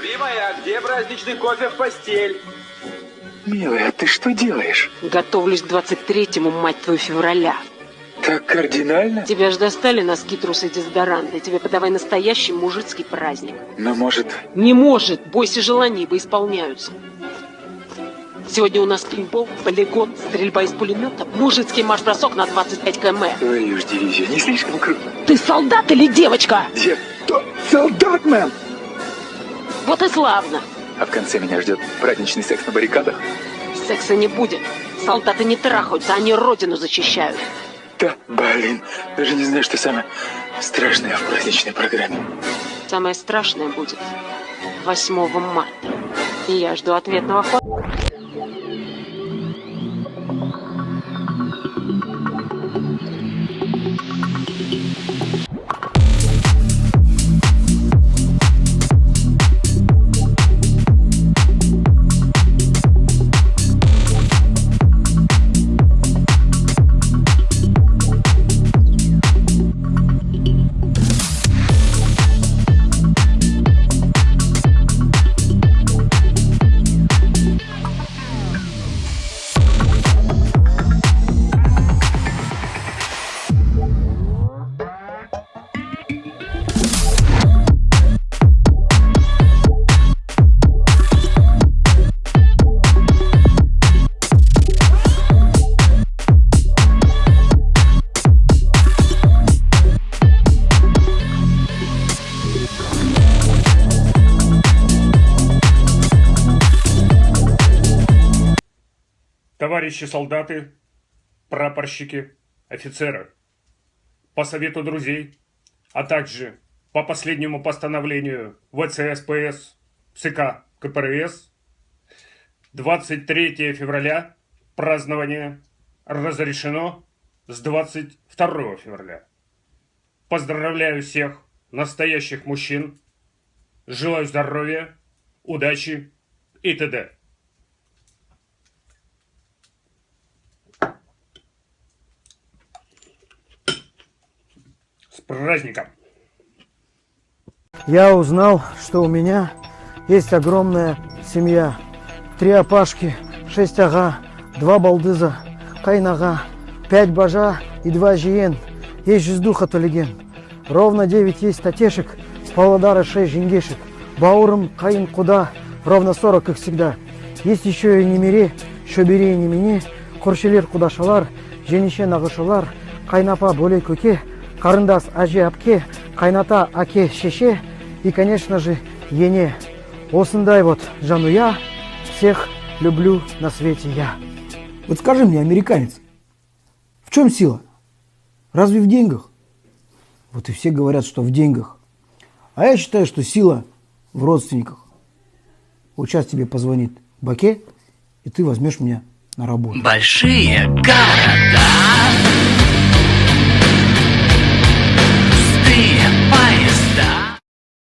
Любимая, где праздничный кофе в постель? Милая, а ты что делаешь? Готовлюсь к 23-му, мать твою, февраля. Так кардинально? Тебя ж достали носки, трусы, дезодоранты. Тебе подавай настоящий мужицкий праздник. Но может... Не может. Бойся желаний, ибо исполняются. Сегодня у нас пинбол, полигон, стрельба из пулемета, мужицкий марш-бросок на 25 км. Твою ж дивизию, не слишком круто. Ты солдат или девочка? Дев... Солдат, мэм! Вот и славно. А в конце меня ждет праздничный секс на баррикадах. Секса не будет. Солдаты не трахаются, они родину защищают. Да, блин, даже не знаю, что самое страшное в праздничной программе. Самое страшное будет 8 марта. И я жду ответного хода. Товарищи солдаты, прапорщики, офицеры, по совету друзей, а также по последнему постановлению ВЦСПС ЦК КПРС 23 февраля празднование разрешено с 22 февраля. Поздравляю всех настоящих мужчин, желаю здоровья, удачи и т.д. праздником! Я узнал, что у меня есть огромная семья. Три опашки, шесть ага, два балдыза, кайнага, пять бажа и два жиен. Есть жиздуха толеген. Ровно девять есть татешек, с Павлодара шесть жингешек. Баурым, каин куда, ровно сорок их всегда. Есть еще и немере, шөбере и немени, көршілер құдашалар, жеңеше нағышылар, кайнапа бөлей көке, карындас әже әпке, кайната аке шеше и, конечно же, ене. Осындай вот жануя, всех люблю на свете я. Вот скажи мне, американец, в чем сила? Разве в деньгах? Вот и все говорят, что в деньгах. А я считаю, что сила в родственниках. Вот сейчас тебе позвонит Баке, и ты возьмешь меня на работу. Большие города.